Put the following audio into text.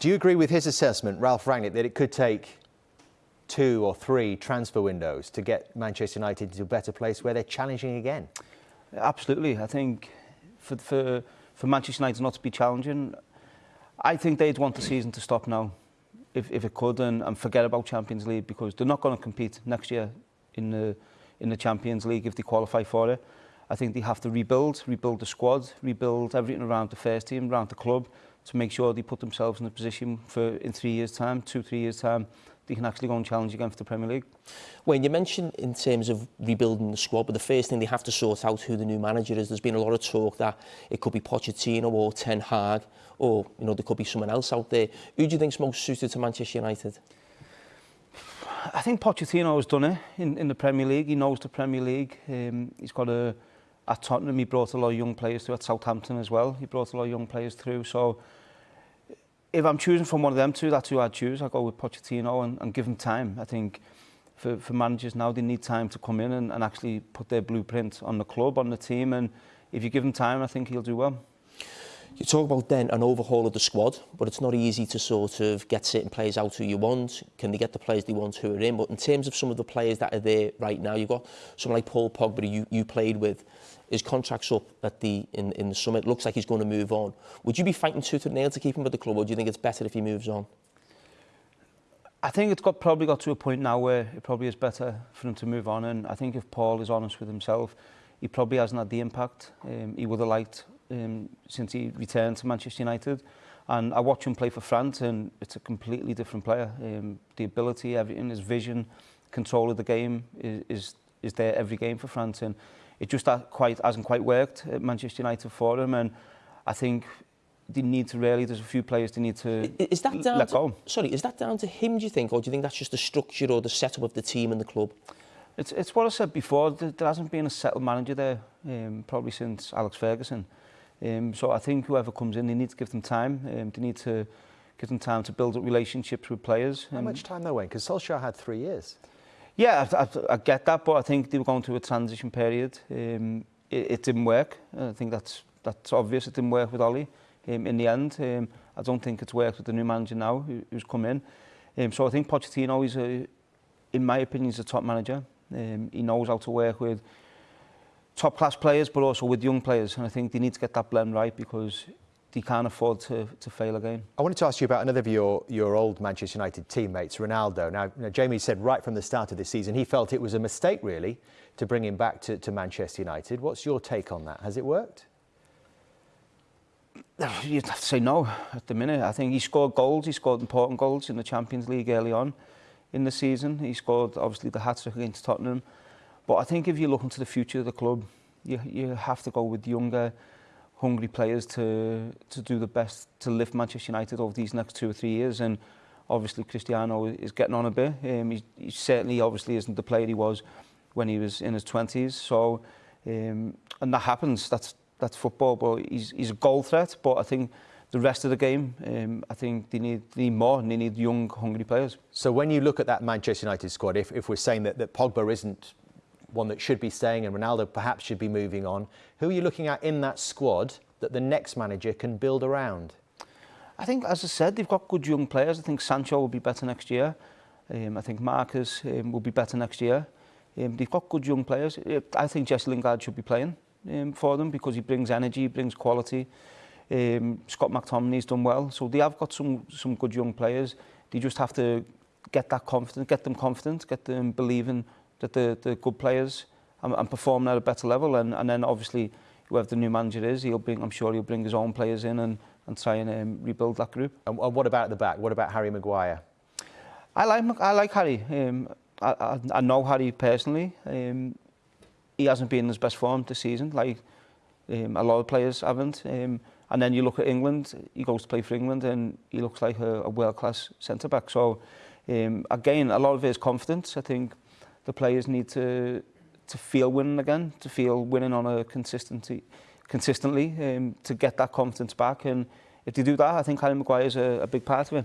Do you agree with his assessment, Ralph Rangnick, that it could take two or three transfer windows to get Manchester United to a better place where they're challenging again? Absolutely. I think for, for, for Manchester United not to be challenging, I think they'd want the season to stop now, if, if it could, and, and forget about Champions League because they're not going to compete next year in the, in the Champions League if they qualify for it. I think they have to rebuild, rebuild the squad, rebuild everything around the first team, around the club, to make sure they put themselves in a position for in three years' time, two, three years' time, they can actually go and challenge again for the Premier League. When you mentioned in terms of rebuilding the squad, but the first thing they have to sort out who the new manager is. There's been a lot of talk that it could be Pochettino or Ten Hag, or you know there could be someone else out there. Who do you think's most suited to Manchester United? I think Pochettino has done it in, in the Premier League. He knows the Premier League. Um, he's got a at Tottenham, he brought a lot of young players through at Southampton as well. He brought a lot of young players through. So if I'm choosing from one of them two, that's who I'd choose. I'd go with Pochettino and, and give him time. I think for, for managers now, they need time to come in and, and actually put their blueprint on the club, on the team. And if you give him time, I think he'll do well. You talk about then an overhaul of the squad, but it's not easy to sort of get certain players out who you want. Can they get the players they want who are in? But in terms of some of the players that are there right now, you've got someone like Paul Pogba you, you played with. His contract's up at the in, in the summer. It looks like he's going to move on. Would you be fighting tooth and nail to keep him with the club, or do you think it's better if he moves on? I think it's got probably got to a point now where it probably is better for him to move on. And I think if Paul is honest with himself, he probably hasn't had the impact um, he would have liked um, since he returned to Manchester United. And I watch him play for France and it's a completely different player. Um, the ability, everything, his vision, control of the game is, is, is there every game for France. And it just quite, hasn't quite worked at Manchester United for him. And I think they need to really, there's a few players they need to is that down let to, go. Sorry, is that down to him, do you think? Or do you think that's just the structure or the setup of the team and the club? It's, it's what I said before, there, there hasn't been a settled manager there, um, probably since Alex Ferguson. Um, so I think whoever comes in they need to give them time um, they need to give them time to build up relationships with players. How um, much time though, Wayne? Because Solskjaer had three years. Yeah, I, I, I get that, but I think they were going through a transition period. Um, it, it didn't work. I think that's that's obvious. It didn't work with Ole um, in the end. Um, I don't think it's worked with the new manager now who, who's come in. Um, so I think Pochettino is, a, in my opinion, is a top manager. Um, he knows how to work with top class players, but also with young players. And I think they need to get that blend right because he can't afford to, to fail again. I wanted to ask you about another of your, your old Manchester United teammates, Ronaldo. Now, you know, Jamie said right from the start of this season he felt it was a mistake, really, to bring him back to, to Manchester United. What's your take on that? Has it worked? You'd have to say no at the minute. I think he scored goals. He scored important goals in the Champions League early on in the season. He scored, obviously, the hat-trick against Tottenham. But I think if you look into the future of the club, you, you have to go with younger, hungry players to to do the best to lift Manchester United over these next two or three years. And obviously Cristiano is getting on a bit. Um, he, he certainly obviously isn't the player he was when he was in his 20s so um, and that happens. That's that's football but he's, he's a goal threat. But I think the rest of the game um, I think they need, they need more and they need young hungry players. So when you look at that Manchester United squad if, if we're saying that, that Pogba isn't one that should be staying and Ronaldo perhaps should be moving on. Who are you looking at in that squad that the next manager can build around? I think, as I said, they've got good young players. I think Sancho will be better next year. Um, I think Marcus um, will be better next year. Um, they've got good young players. I think Jesse Lingard should be playing um, for them because he brings energy, he brings quality. Um, Scott McTominay's done well. So they have got some, some good young players. They just have to get that confidence, get them confident, get them believing that the, the good players and, and performing at a better level. And, and then obviously whoever the new manager is, he'll bring, I'm sure he'll bring his own players in and, and try and um, rebuild that group. And what about the back? What about Harry Maguire? I like I like Harry. Um, I, I, I know Harry personally. Um, he hasn't been in his best form this season, like um, a lot of players haven't. Um, and then you look at England, he goes to play for England and he looks like a, a world-class centre-back. So um, again, a lot of his confidence. I think the players need to to feel winning again, to feel winning on a consistency consistently um, to get that confidence back and if they do that I think Harry Maguire is a, a big part of it.